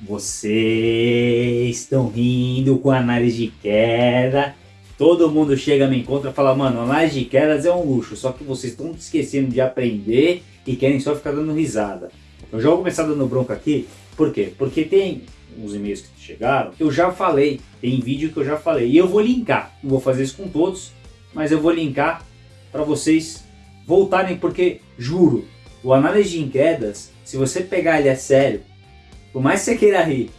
Vocês estão rindo com análise de queda. Todo mundo chega, me encontra e fala, mano, análise de quedas é um luxo, só que vocês estão esquecendo de aprender e querem só ficar dando risada. Eu já vou começar dando bronca aqui, por quê? Porque tem uns e-mails que chegaram, eu já falei, tem vídeo que eu já falei, e eu vou linkar, não vou fazer isso com todos, mas eu vou linkar para vocês voltarem, porque, juro, o análise de quedas, se você pegar ele a sério, por mais que você queira rir,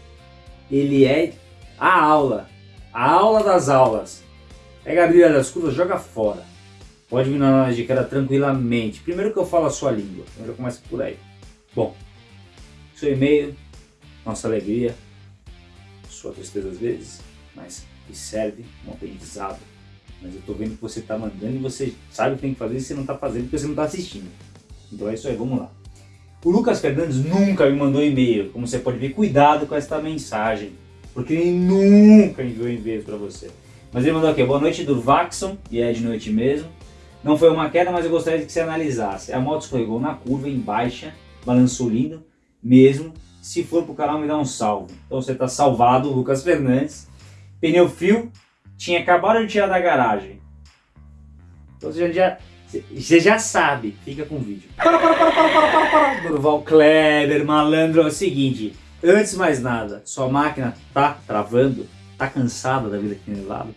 ele é a aula, a aula das aulas. Pega a das curvas, joga fora. Pode vir na de queda tranquilamente. Primeiro que eu falo a sua língua, primeiro começa por aí. Bom, seu e-mail, nossa alegria, sua tristeza às vezes, mas que serve um aprendizado. Mas eu tô vendo que você tá mandando e você sabe o que tem que fazer e você não tá fazendo porque você não tá assistindo. Então é isso aí, vamos lá. O Lucas Fernandes nunca me mandou e-mail, como você pode ver, cuidado com esta mensagem, porque ele nunca enviou e-mail para você. Mas ele mandou aqui, boa noite Durvaxon, e é de noite mesmo. Não foi uma queda, mas eu gostaria que você analisasse. A moto escorregou na curva, em baixa, balançou lindo, mesmo. Se for pro canal, me dá um salve. Então você tá salvado, Lucas Fernandes. Pneu frio, tinha acabado de tirar da garagem. Então você já, você já sabe, fica com o vídeo. Para, para, para, para, para, para, para. Durval Kleber, malandro, é o seguinte. Antes de mais nada, sua máquina tá travando? Tá cansada da vida aqui no lado?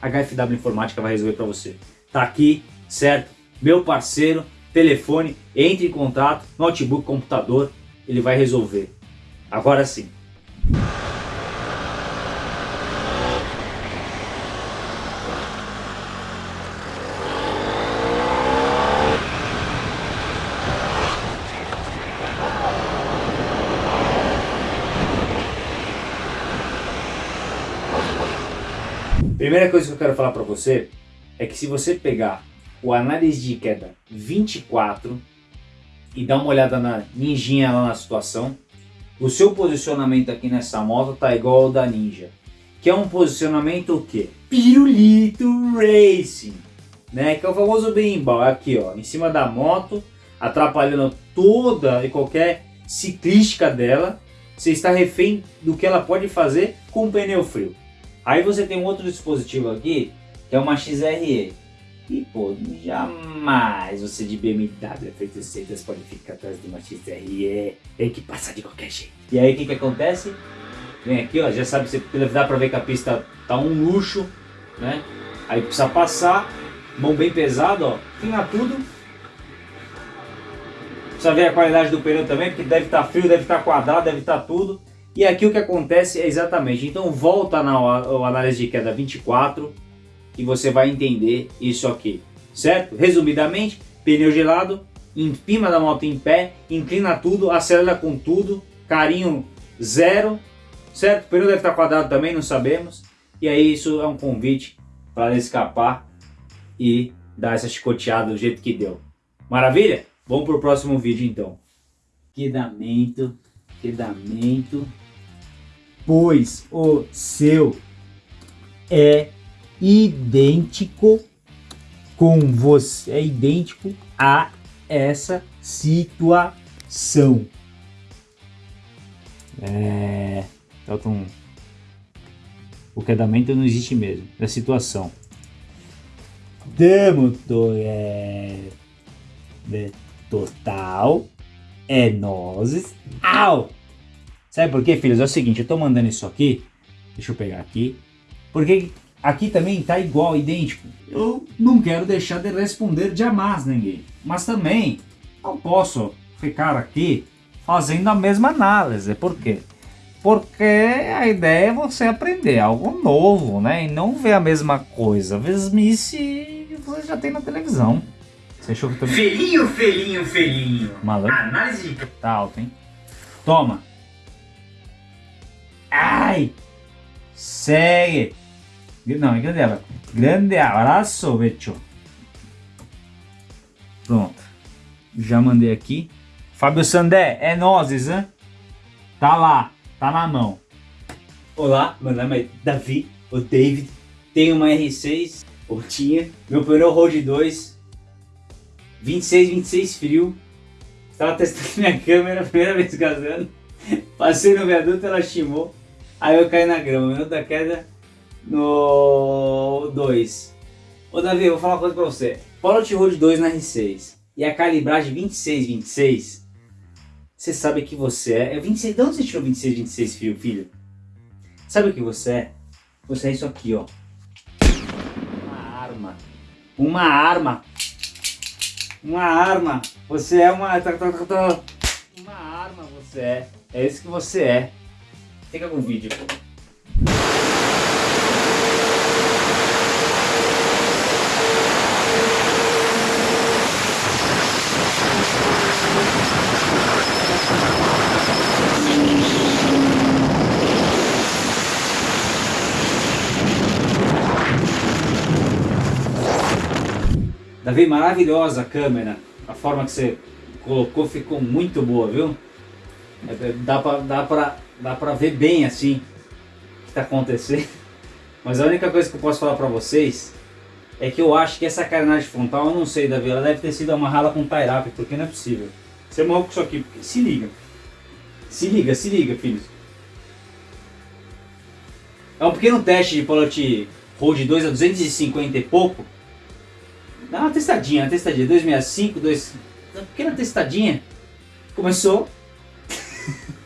A HFW Informática vai resolver para você. Tá aqui, certo? Meu parceiro, telefone, entre em contato, notebook, computador, ele vai resolver. Agora sim. Primeira coisa que eu quero falar para você é que se você pegar o análise de queda 24 e dar uma olhada na ninjinha lá na situação, o seu posicionamento aqui nessa moto tá igual ao da Ninja, que é um posicionamento o quê? Pirulito Racing, né? Que é o famoso berimbau, aqui ó, em cima da moto, atrapalhando toda e qualquer ciclística dela, você está refém do que ela pode fazer com o pneu frio. Aí você tem um outro dispositivo aqui, que é uma XRE. E pô, jamais você de BMW F800 pode ficar atrás de uma XRE. Tem que passar de qualquer jeito. E aí o que que acontece? Vem aqui, ó, já sabe, você dá pra ver que a pista tá um luxo, né? Aí precisa passar, mão bem pesado, ó, fina tudo. Precisa ver a qualidade do pneu também, porque deve estar tá frio, deve estar tá quadrado, deve estar tá tudo. E aqui o que acontece é exatamente, então volta na análise de queda 24 e você vai entender isso aqui, certo? Resumidamente, pneu gelado, empima da moto em pé, inclina tudo, acelera com tudo, carinho zero, certo? O pneu deve estar quadrado também, não sabemos. E aí isso é um convite para escapar e dar essa chicoteada do jeito que deu. Maravilha? Vamos para o próximo vídeo então. Quedamento, quedamento pois o seu é idêntico com você, é idêntico a essa situação. É, um, o quedamento não existe mesmo, é situação. Damo é total é nozes ao Sabe por quê, filhos? É o seguinte, eu tô mandando isso aqui, deixa eu pegar aqui, porque aqui também tá igual, idêntico. Eu não quero deixar de responder jamais ninguém, mas também não posso ficar aqui fazendo a mesma análise. Por quê? Porque a ideia é você aprender algo novo, né? E não ver a mesma coisa. Mesmice você já tem na televisão. Você achou que eu tô... Felinho, felinho, felinho. Malandro. Análise. Tá alto, hein? Toma. Ai! Segue! Não, em grande abraço. Grande Becho. Pronto. Já mandei aqui. Fábio Sandé, é nozes, hein? Tá lá, tá na mão. Olá, meu nome é Davi, o David. Tenho uma R6, ou tinha. Meu pneu Road 2. 26, 26 frio. Estava testando minha câmera, primeira vez casando. Passei no viaduto, ela chimou. Aí eu caí na grama. Minuto da queda no 2. Ô Davi, eu vou falar uma coisa pra você. Pilot Road 2 na R6 e a calibragem 26, 26, você sabe que você é. é 26, de onde você tirou 26, 26, filho? filho? Sabe o que você é? Você é isso aqui, ó. Uma arma. Uma arma. Uma arma. Você é uma. Tá, tá, tá, uma arma, você é. É isso que você é. Fica com o vídeo. Davi, maravilhosa a câmera. A forma que você colocou ficou muito boa, viu? É, é, dá pra, dá pra, dá pra ver bem assim o que tá acontecendo. Mas a única coisa que eu posso falar pra vocês é que eu acho que essa carenagem frontal, eu não sei, Davi, ela deve ter sido amarrada com tie wrap, porque não é possível. Você morreu com isso aqui, porque... se liga. Se liga, se liga, filhos. É um pequeno teste de Polot Road 2 a 250 e pouco. Dá uma testadinha, uma testadinha. 265, 2... Uma pequena testadinha. Começou.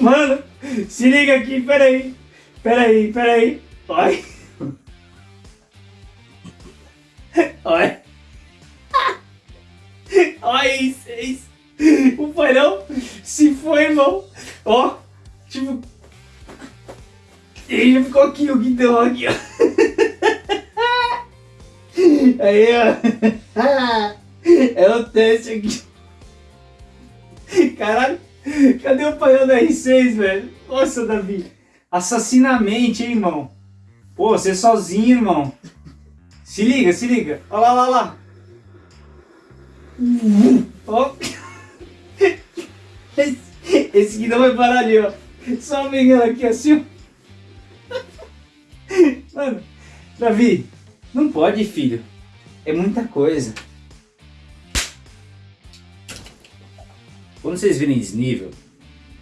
Mano, se liga aqui, peraí. Peraí, peraí. Olha. Olha. Olha isso, é isso. O painel se foi, irmão. Ó, tipo... Ele ficou aqui, o guidão aqui, ó. Aí, ó. É o teste aqui. Caralho, cadê o painel da R6, velho? Nossa, Davi. Assassinamente, hein, irmão? Pô, você sozinho, irmão. Se liga, se liga. Olha lá, olha lá. Ó. Esse, esse guidão vai parar ali, ó. Só vem aqui assim, ó. Mano, Davi, não pode, filho. É muita coisa. Quando vocês virem desnível,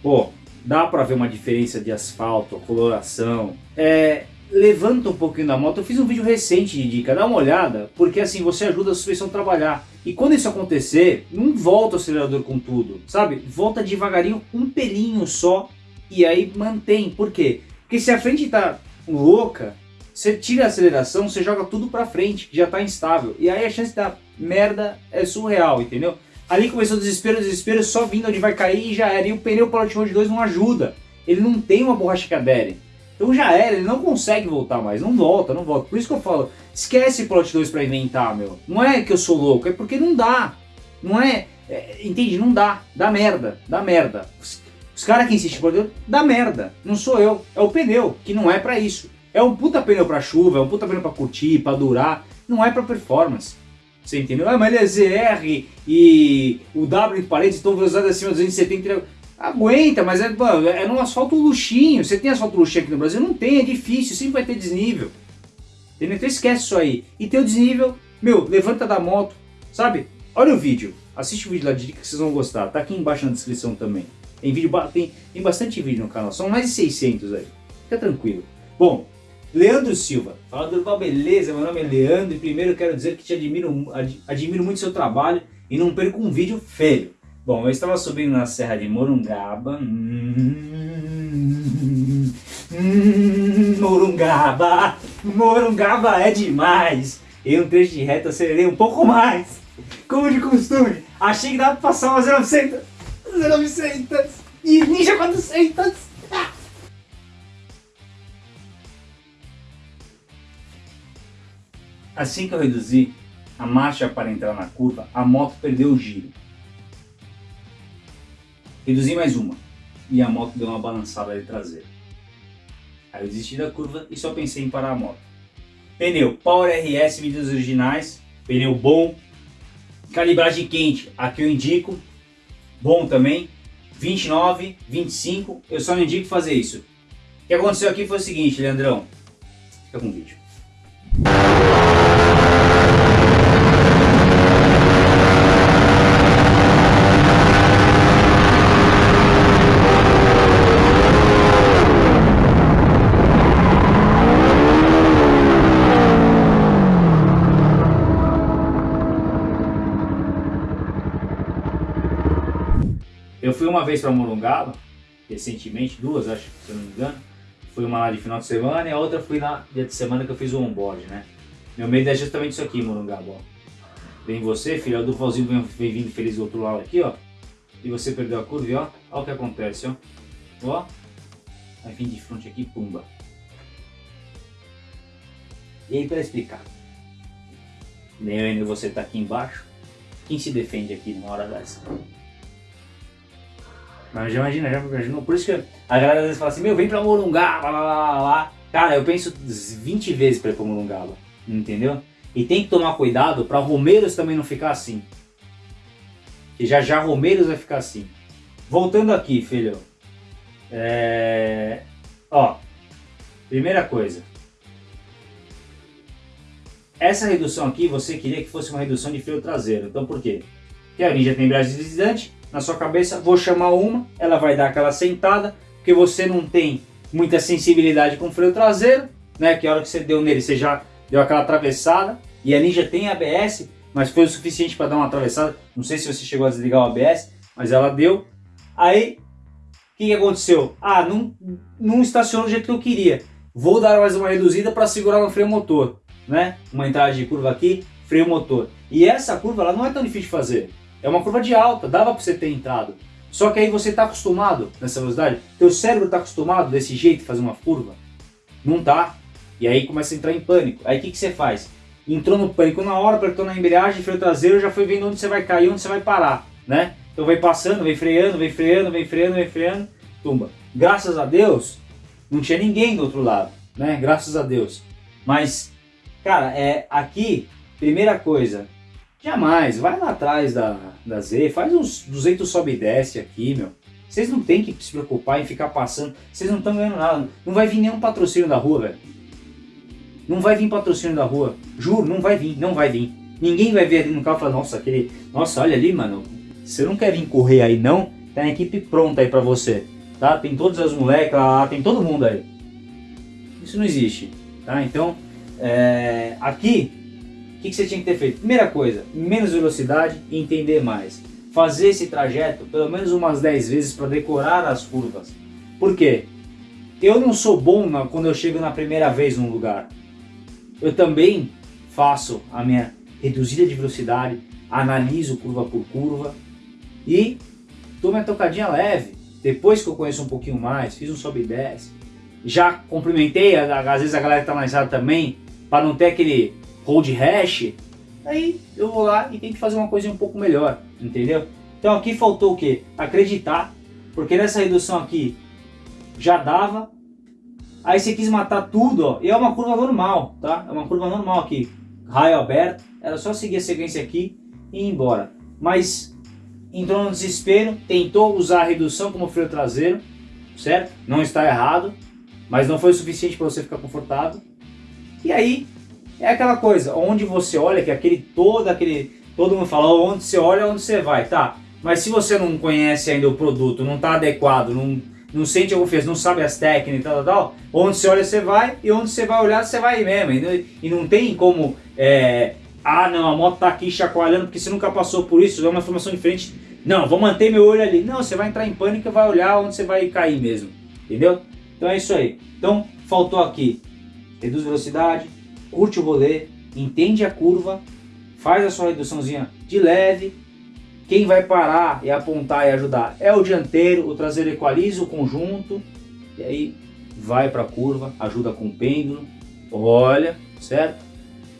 pô, dá pra ver uma diferença de asfalto, coloração. É, levanta um pouquinho da moto. Eu fiz um vídeo recente de dica, dá uma olhada, porque assim você ajuda a suspensão a trabalhar. E quando isso acontecer, não volta o acelerador com tudo, sabe? Volta devagarinho, um pelinho só, e aí mantém. Por quê? Porque se a frente tá louca, você tira a aceleração, você joga tudo pra frente, já tá instável. E aí a chance da merda é surreal, entendeu? Ali começou o desespero, o desespero só vindo onde vai cair e já era. E o pneu Pilot Road 2 não ajuda. Ele não tem uma borracha que adere. Então já era, ele não consegue voltar mais. Não volta, não volta. Por isso que eu falo, esquece Plot 2 pra inventar, meu. Não é que eu sou louco, é porque não dá. Não é, é entende? Não dá. Dá merda, dá merda. Os, os caras que insistem por Deus, dá merda. Não sou eu, é o pneu, que não é pra isso. É um puta pneu pra chuva, é um puta pneu pra curtir, pra durar. Não é pra performance. Você entendeu? Ah, mas ele é ZR e o W em paredes estão velocidade acima de 270. Aguenta, mas é, mano, é num asfalto luxinho. Você tem asfalto luxinho aqui no Brasil? Não tem, é difícil, sempre vai ter desnível. Entendeu? Então esquece isso aí. E tem o desnível, meu, levanta da moto, sabe? Olha o vídeo, assiste o vídeo lá de dica que vocês vão gostar. Tá aqui embaixo na descrição também. Tem, vídeo, tem, tem bastante vídeo no canal, são mais de 600 aí. Fica tranquilo. Bom, Leandro Silva, fala Durval, beleza? Meu nome é Leandro e primeiro quero dizer que te admiro, ad, admiro muito seu trabalho e não perco um vídeo feio. Bom, eu estava subindo na Serra de Morungaba. Hum, hum, Morungaba, Morungaba é demais. Em um trecho de reta acelerei um pouco mais. Como de costume, achei que dava para passar uma 0900, 0900 e Ninja 400. Assim que eu reduzi a marcha para entrar na curva, a moto perdeu o giro. Reduzi mais uma e a moto deu uma balançada de traseira. Aí eu desisti da curva e só pensei em parar a moto. Pneu Power RS, vídeos originais, pneu bom, calibragem quente, aqui eu indico, bom também, 29, 25, eu só não indico fazer isso. O que aconteceu aqui foi o seguinte, Leandrão, fica com o vídeo. Eu fui uma vez para Morungaba, recentemente, duas acho, se eu não me engano. Fui uma lá de final de semana e a outra fui na dia de semana que eu fiz o onboard, né? Meu medo é justamente isso aqui, Morungaba, ó. Vem você, filho, o Duvalzinho vem, vem vindo feliz do outro lado aqui, ó. E você perdeu a curva, ó. Olha o que acontece, ó. Ó. Vai vir de frente aqui, pumba. E aí, para explicar. Nem nem você tá aqui embaixo. Quem se defende aqui numa hora dessa? Mas já imagina, já imagina. Por isso que a galera às vezes fala assim, meu, vem pra Morungaba, lá, lá, lá, lá. Cara, eu penso 20 vezes pra ir pra Morungaba, entendeu? E tem que tomar cuidado pra Romeiros também não ficar assim. Que já já Romeiros vai ficar assim. Voltando aqui, filho. É... Ó, primeira coisa. Essa redução aqui, você queria que fosse uma redução de freio traseiro. Então por quê? Porque a Ninja tem embreagem deslizante, na sua cabeça, vou chamar uma, ela vai dar aquela sentada, porque você não tem muita sensibilidade com o freio traseiro, né? Que a hora que você deu nele, você já deu aquela atravessada, e a Ninja tem ABS, mas foi o suficiente para dar uma atravessada. Não sei se você chegou a desligar o ABS, mas ela deu. Aí, o que, que aconteceu? Ah, não, não estacionou do jeito que eu queria. Vou dar mais uma reduzida para segurar no freio motor né? Uma entrada de curva aqui, freio motor. E essa curva ela não é tão difícil de fazer. É uma curva de alta, dava para você ter entrado. Só que aí você está acostumado nessa velocidade, teu cérebro está acostumado desse jeito fazer uma curva? Não tá. E aí começa a entrar em pânico. Aí o que, que você faz? Entrou no pânico na hora, apertou na embreagem, freio traseiro, já foi vendo onde você vai cair, onde você vai parar, né? Então vai passando, vem freando, vem freando, vem freando, vem freando, tumba. Graças a Deus, não tinha ninguém do outro lado, né? Graças a Deus. Mas Cara, é, aqui, primeira coisa, jamais, vai lá atrás da, da Z, faz uns 200 sobe e desce aqui, meu. Vocês não tem que se preocupar em ficar passando, vocês não estão ganhando nada. Não vai vir nenhum patrocínio da rua, velho. Não vai vir patrocínio da rua. Juro, não vai vir, não vai vir. Ninguém vai ver ali no carro e falar, nossa, aquele. Nossa, olha ali, mano. Você não quer vir correr aí, não? Tem a equipe pronta aí pra você. Tá? Tem todas as moleques lá, tem todo mundo aí. Isso não existe. Tá? Então, é, aqui, que, que, você tinha que ter feito? Primeira coisa, menos velocidade e entender mais. Fazer esse trajeto pelo menos umas 10 vezes para decorar as curvas. Por quê? Eu não sou bom na, quando eu chego na primeira vez num lugar. Eu também faço a minha reduzida de velocidade, analiso curva por curva e dou minha tocadinha leve. Depois que eu conheço um pouquinho mais, fiz um sobe e desce, já cumprimentei, às vezes a galera que está mais rápido também, para não ter aquele hold hash, aí eu vou lá e tento fazer uma coisa um pouco melhor, entendeu? Então aqui faltou o que? Acreditar, porque nessa redução aqui já dava, aí você quis matar tudo, ó, e é uma curva normal, tá? É uma curva normal aqui, raio aberto, era só seguir a sequência aqui e ir embora. Mas entrou no desespero, tentou usar a redução como freio traseiro, certo? Não está errado, mas não foi o suficiente para você ficar confortável. E aí é aquela coisa, onde você olha, que aquele todo aquele. Todo mundo fala, onde você olha, onde você vai, tá? Mas se você não conhece ainda o produto, não está adequado, não, não sente a confiança, não sabe as técnicas e tal, tal, tal, onde você olha, você vai, e onde você vai olhar, você vai mesmo. E, e não tem como, é, ah não, a moto tá aqui chacoalhando porque você nunca passou por isso, é uma informação diferente. Não, vou manter meu olho ali. Não, você vai entrar em pânico e vai olhar onde você vai cair mesmo. Entendeu? Então é isso aí. Então, faltou aqui reduz velocidade, curte o rolê, entende a curva, faz a sua reduçãozinha de leve. Quem vai parar e apontar e ajudar é o dianteiro, o traseiro equaliza o conjunto e aí vai para a curva, ajuda com o pêndulo, olha, certo?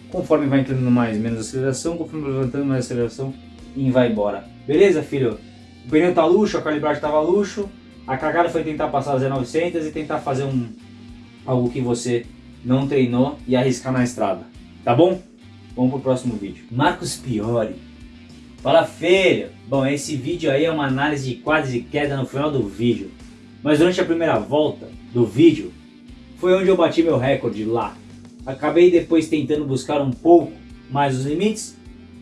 Conforme vai entrando mais, menos aceleração, conforme vai levantando mais aceleração e vai embora. Beleza, filho? O pneu tá luxo, a calibragem tava luxo, a cagada foi tentar passar as 900 e tentar fazer um algo que você não treinou e arriscar na estrada. Tá bom? Vamos pro próximo vídeo. Marcos Piori. Fala filho! Bom, esse vídeo aí é uma análise de quadros e queda no final do vídeo. Mas durante a primeira volta do vídeo, foi onde eu bati meu recorde lá. Acabei depois tentando buscar um pouco mais os limites,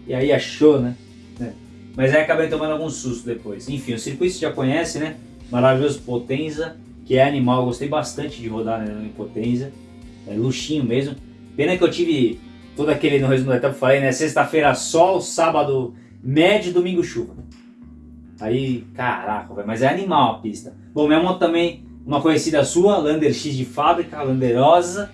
e aí achou, né? É. Mas aí acabei tomando algum susto depois. Enfim, o circuito você já conhece, né? Maravilhoso Potenza, que é animal, eu gostei bastante de rodar né, em Potenza é, luxinho mesmo. Pena que eu tive todo aquele, no resumo da etapa, falei, né? Sexta-feira sol, sábado médio, domingo chuva. Aí, caraca, velho, mas é animal a pista. Bom, minha moto também, uma conhecida sua, Lander X de fábrica, Landerosa.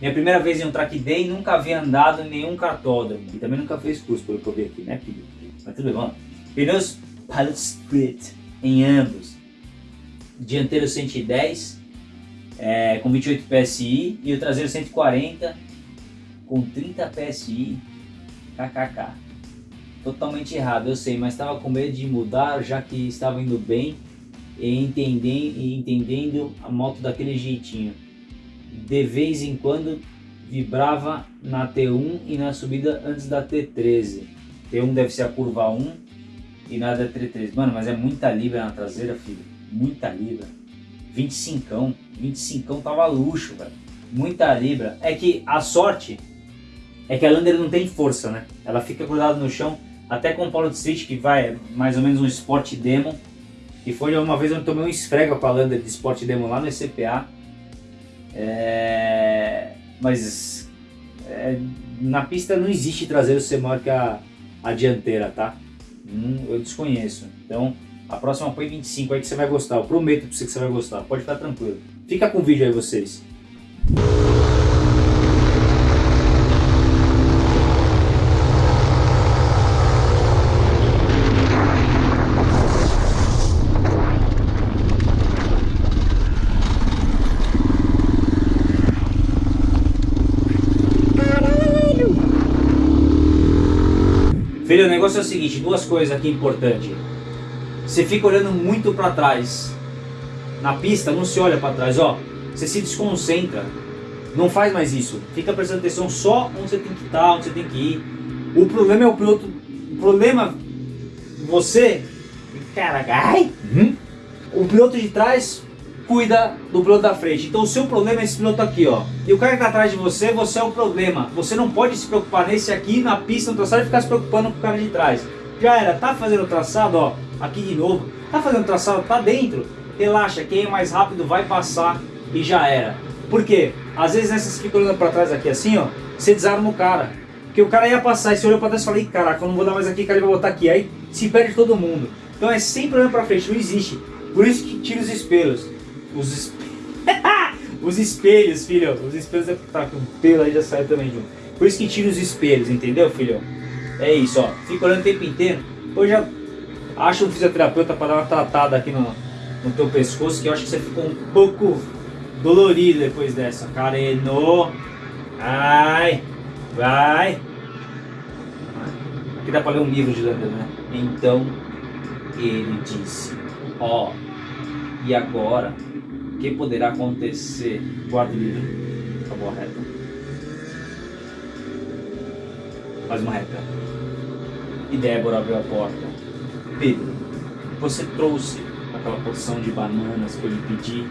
Minha primeira vez em um track day, nunca havia andado em nenhum cartódromo. E também nunca fez curso, pelo que eu vi aqui, né, filho? Mas tudo bem. Pneus Pilot Split em ambos. Dianteiro 110 é, com 28 PSI e o traseiro 140 com 30 PSI. KKK. Totalmente errado, eu sei, mas estava com medo de mudar já que estava indo bem e entendendo, e entendendo a moto daquele jeitinho. De vez em quando vibrava na T1 e na subida antes da T13. T1 deve ser a curva 1 e nada é T13. Mano, mas é muita libra na traseira, filho. Muita libra. 25, 25 tava luxo, velho. Muita libra. É que a sorte é que a Lander não tem força, né? Ela fica grudada no chão, até com o Paulo Street, que vai mais ou menos um Sport Demo. E foi uma vez eu tomei um esfrega com a Lander de Sport Demo lá no ECPA. É... Mas é... na pista não existe traseiro ser maior que a, a dianteira, tá? Hum, eu desconheço. Então a próxima põe 25 aí que você vai gostar. Eu prometo pra você que você vai gostar. Pode ficar tranquilo. Fica com o vídeo aí vocês. Filho, o negócio é o seguinte, duas coisas aqui importantes. Você fica olhando muito para trás. Na pista não se olha para trás, ó. Você se desconcentra. Não faz mais isso. Fica prestando atenção só onde você tem que estar, onde você tem que ir. O problema é o piloto. O problema você, cara, ai, hum? o piloto de trás cuida do piloto da frente. Então o seu problema é esse piloto aqui, ó. E o cara que está atrás de você, você é o problema. Você não pode se preocupar nesse aqui, na pista, no traçado, e ficar se preocupando com o cara de trás. Já era, tá fazendo o traçado, ó, aqui de novo. Tá fazendo o traçado, tá dentro. Relaxa, quem é mais rápido vai passar e já era. Por quê? Às vezes nessas fica olhando pra trás aqui assim, ó, você desarma o cara. Porque o cara ia passar e você olhou pra trás e falou, caraca, eu não vou dar mais aqui, cara, ele vai botar aqui. Aí se perde todo mundo. Então é sempre olhando pra frente, não existe. Por isso que tira os espelhos. Os espelhos. os espelhos, filho. Os espelhos é tá com pelo aí já sai também junto. Por isso que tira os espelhos, entendeu, filho? É isso, ó. Fica olhando o tempo inteiro. Hoje já acha um fisioterapeuta para dar uma tratada aqui no, no teu pescoço, que eu acho que você ficou um pouco dolorido depois dessa. Careno. Ai. Vai. Aqui dá para ler um livro de Landa, né? Então ele disse, ó, e agora, o que poderá acontecer? Guarda o livro. Acabou a reta. Faz uma reta. E Débora abriu a porta. Pedro, você trouxe aquela porção de bananas que eu lhe pedi?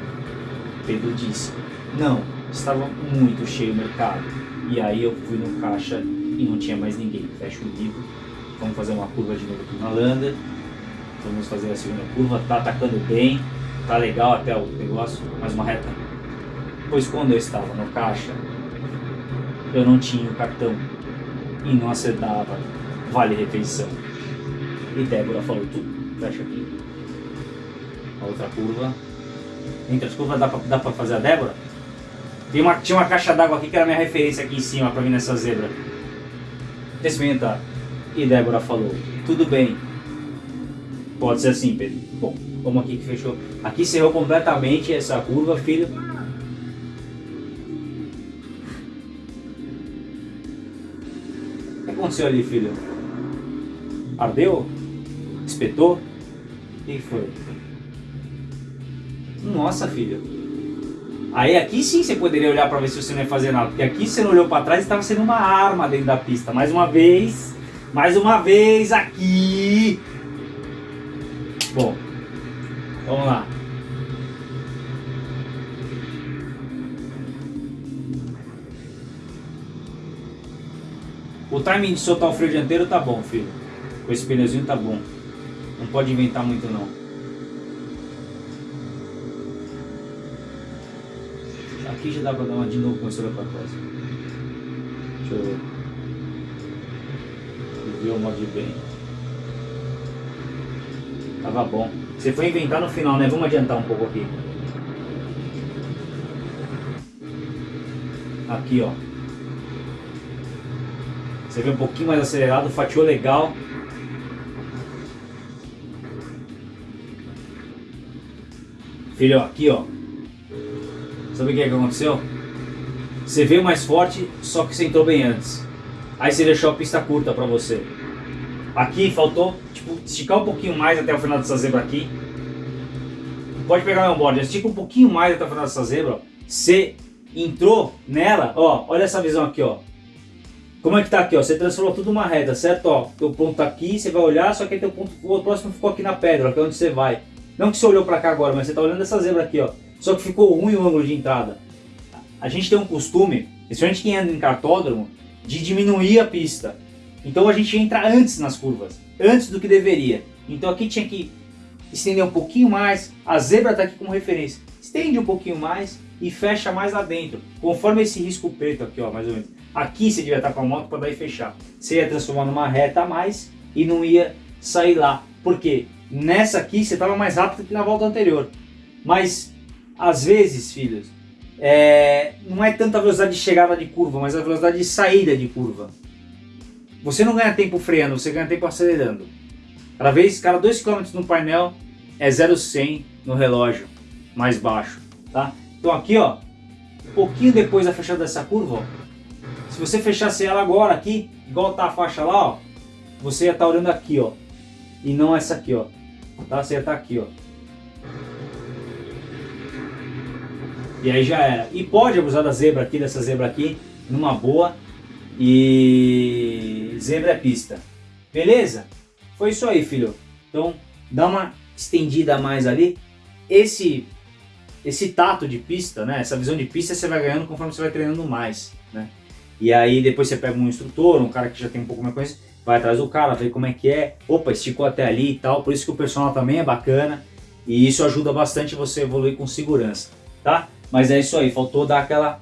Pedro disse, não, estava muito cheio o mercado. E aí eu fui no caixa e não tinha mais ninguém. Fecha o livro, vamos fazer uma curva de novo aqui na Landa. Vamos fazer a segunda curva, tá atacando bem, tá legal até o negócio, mais uma reta. Pois quando eu estava no caixa, eu não tinha o cartão e não acertava vale refeição. E Débora falou tudo, fecha aqui. A outra curva. Entre as curvas dá pra, dá pra fazer a Débora? Tem uma, tinha uma caixa d'água aqui que era minha referência aqui em cima pra vir nessa zebra. Experimentar. E Débora falou, tudo bem. Pode ser assim, Pedro. Bom, vamos aqui que fechou. Aqui cerrou completamente essa curva, filho. O que aconteceu ali, filho? Ardeu? Espetou? O que foi? Nossa, filho. Aí aqui sim você poderia olhar para ver se você não ia fazer nada. Porque aqui você não olhou para trás e estava sendo uma arma dentro da pista. Mais uma vez. Mais uma vez aqui. Bom. Vamos lá. O timing de soltar o freio dianteiro tá bom, filho. Com esse pneuzinho tá bom. Não pode inventar muito não. Aqui já dá pra dar uma de novo com esse olho pra trás. Deixa eu ver. Ver o modo bem. Tava bom. Você foi inventar no final, né? Vamos adiantar um pouco aqui. Aqui, ó. Você vê um pouquinho mais acelerado, fatiou legal. Filho, aqui ó. Sabe o que, é que aconteceu? Você veio mais forte, só que você entrou bem antes. Aí você deixou a pista curta pra você. Aqui faltou, tipo, esticar um pouquinho mais até o final dessa zebra aqui. Pode pegar meu board, estica um pouquinho mais até o final dessa zebra. Você entrou nela, ó, olha essa visão aqui, ó. Como é que tá aqui, ó? Você transformou tudo uma reta, certo? Ó, teu ponto tá aqui, você vai olhar, só que teu ponto, o próximo ficou aqui na pedra, que é onde você vai. Não que você olhou para cá agora, mas você tá olhando essa zebra aqui, ó. Só que ficou ruim o ângulo de entrada. A gente tem um costume, principalmente quem anda em cartódromo, de diminuir a pista. Então a gente entra antes nas curvas, antes do que deveria. Então aqui tinha que estender um pouquinho mais, a zebra está aqui como referência. Estende um pouquinho mais e fecha mais lá dentro, conforme esse risco preto aqui, ó, mais ou menos. Aqui você devia estar com a moto para daí fechar. Você ia transformar numa reta a mais e não ia sair lá. Por quê? Nessa aqui você estava mais rápido que na volta anterior. Mas, às vezes, filhos, é, não é tanta a velocidade de chegada de curva, mas a velocidade de saída de curva. Você não ganha tempo freando, você ganha tempo acelerando. Cada vez, cada 2 km no painel é 0,100 no relógio, mais baixo. Tá? Então aqui, ó, um pouquinho depois da fechada dessa curva, ó, se você fechasse ela agora aqui, igual tá a faixa lá, ó, você ia estar tá olhando aqui, ó, e não essa aqui, ó. Tá? Tá aqui, ó. E aí já era. E pode abusar da zebra aqui, dessa zebra aqui, numa boa. E zebra é pista. Beleza? Foi isso aí, filho. Então, dá uma estendida a mais ali. Esse esse tato de pista, né? Essa visão de pista você vai ganhando conforme você vai treinando mais, né? E aí depois você pega um instrutor, um cara que já tem um pouco mais conhecimento, vai atrás do cara, vê como é que é, opa, esticou até ali e tal, por isso que o personal também é bacana e isso ajuda bastante você evoluir com segurança, tá? Mas é isso aí, faltou dar aquela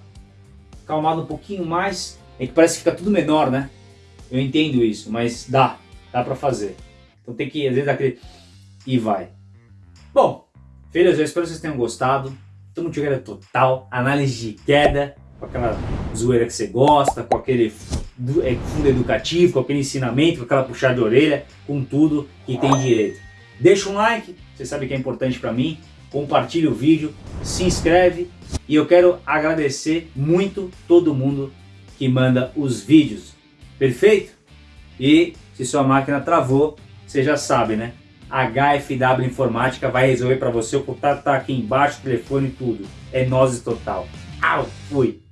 calmada um pouquinho mais, é que parece que fica tudo menor, né? Eu entendo isso, mas dá, dá pra fazer. Então tem que, às vezes, aquele... e vai. Bom, filhos, eu espero que vocês tenham gostado. Estamos jogando total, análise de queda, com aquela zoeira que você gosta, com aquele é, fundo educativo, com aquele ensinamento, com aquela puxada de orelha, com tudo que tem direito. Deixa um like, você sabe que é importante para mim, compartilhe o vídeo, se inscreve e eu quero agradecer muito todo mundo que manda os vídeos, perfeito? E se sua máquina travou, você já sabe, né? HFW Informática vai resolver para você, o contato tá aqui embaixo, telefone e tudo. É nós total. Au, fui!